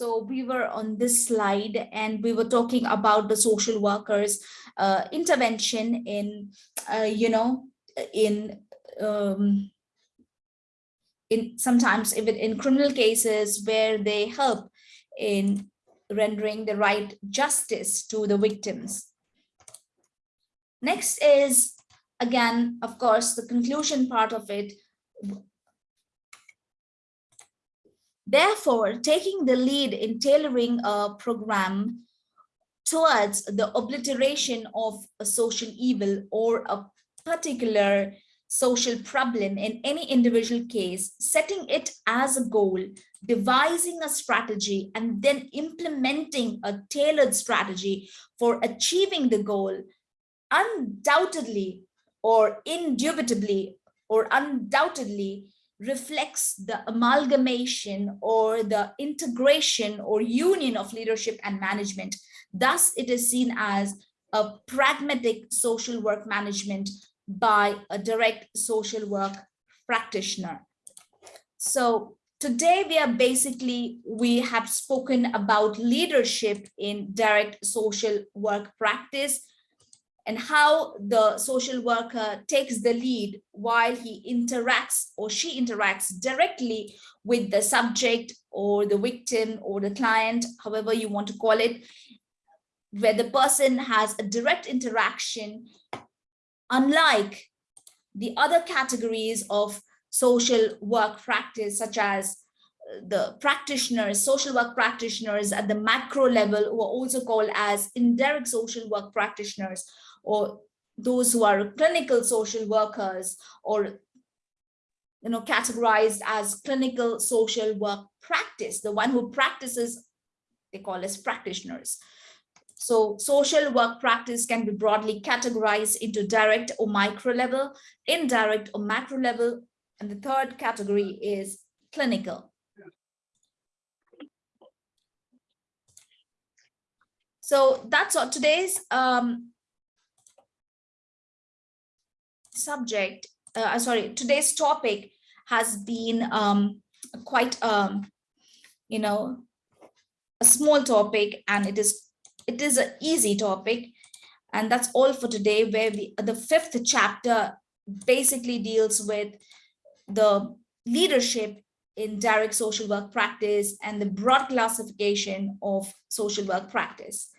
So we were on this slide and we were talking about the social workers uh, intervention in, uh, you know, in um, in sometimes even in criminal cases where they help in rendering the right justice to the victims. Next is, again, of course, the conclusion part of it. Therefore, taking the lead in tailoring a program towards the obliteration of a social evil or a particular social problem in any individual case, setting it as a goal, devising a strategy, and then implementing a tailored strategy for achieving the goal, undoubtedly or indubitably or undoubtedly reflects the amalgamation or the integration or union of leadership and management. Thus, it is seen as a pragmatic social work management by a direct social work practitioner. So today we are basically, we have spoken about leadership in direct social work practice and how the social worker takes the lead while he interacts or she interacts directly with the subject or the victim or the client, however you want to call it, where the person has a direct interaction unlike the other categories of social work practice, such as the practitioners, social work practitioners at the macro level, who are also called as indirect social work practitioners, or those who are clinical social workers, or you know, categorized as clinical social work practice, the one who practices, they call as practitioners. So social work practice can be broadly categorized into direct or micro level, indirect or macro level, and the third category is clinical. So that's all today's um, subject, uh, sorry, today's topic has been um, quite, um, you know, a small topic and it is it is an easy topic. And that's all for today, where we, the fifth chapter basically deals with the leadership in direct social work practice and the broad classification of social work practice.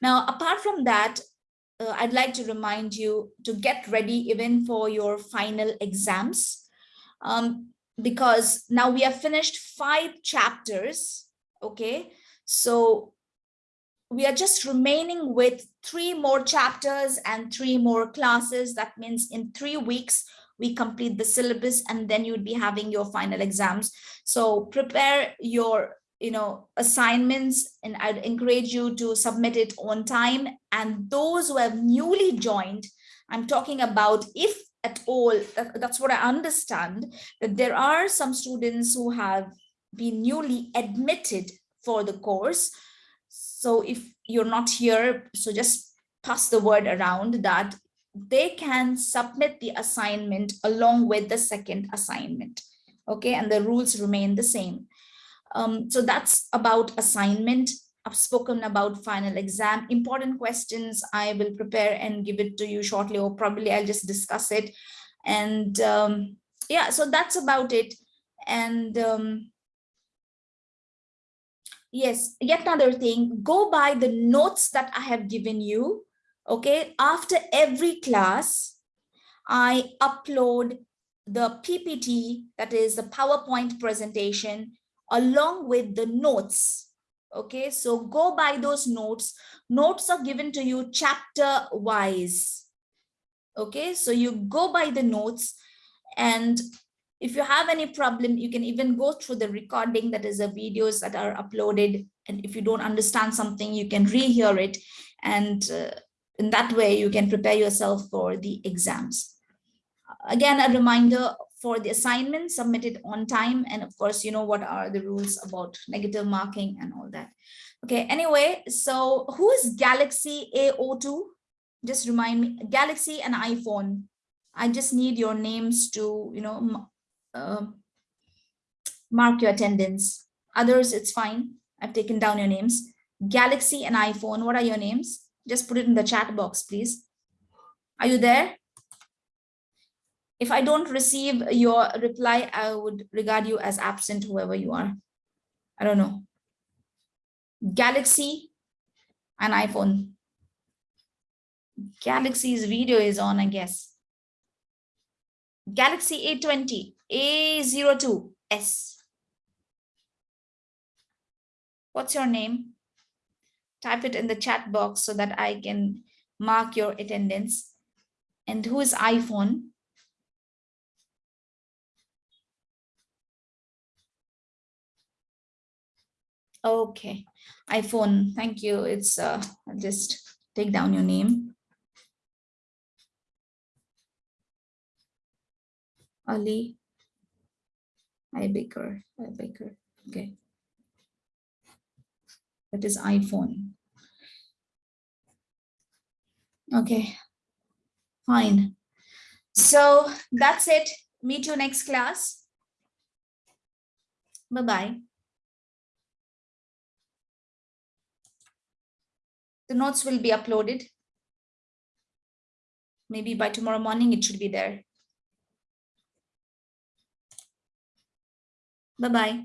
Now, apart from that, uh, I'd like to remind you to get ready even for your final exams, um, because now we have finished five chapters, okay? So we are just remaining with three more chapters and three more classes. That means in three weeks, we complete the syllabus and then you'd be having your final exams. So prepare your you know assignments and I'd encourage you to submit it on time. And those who have newly joined, I'm talking about if at all, uh, that's what I understand, that there are some students who have been newly admitted for the course so if you're not here, so just pass the word around that they can submit the assignment along with the second assignment. Okay, and the rules remain the same. Um, so that's about assignment. I've spoken about final exam. Important questions I will prepare and give it to you shortly, or probably I'll just discuss it. And um, yeah, so that's about it. And um, yes yet another thing go by the notes that i have given you okay after every class i upload the ppt that is the powerpoint presentation along with the notes okay so go by those notes notes are given to you chapter wise okay so you go by the notes and if you have any problem, you can even go through the recording that is the videos that are uploaded. And if you don't understand something, you can rehear it. And uh, in that way, you can prepare yourself for the exams. Again, a reminder for the assignment, submit it on time. And of course, you know what are the rules about negative marking and all that. Okay, anyway, so who is Galaxy A02? Just remind me, Galaxy and iPhone. I just need your names to, you know, uh, mark your attendance. Others, it's fine. I've taken down your names. Galaxy and iPhone, what are your names? Just put it in the chat box, please. Are you there? If I don't receive your reply, I would regard you as absent, whoever you are. I don't know. Galaxy and iPhone. Galaxy's video is on, I guess. Galaxy A20, A02S. What's your name? Type it in the chat box so that I can mark your attendance. And who is iPhone? Okay, iPhone, thank you. It's uh, just take down your name. Ali I Baker, I Baker, okay. That is iPhone. Okay, fine. So that's it. Meet you next class. Bye-bye. The notes will be uploaded. Maybe by tomorrow morning, it should be there. Bye-bye.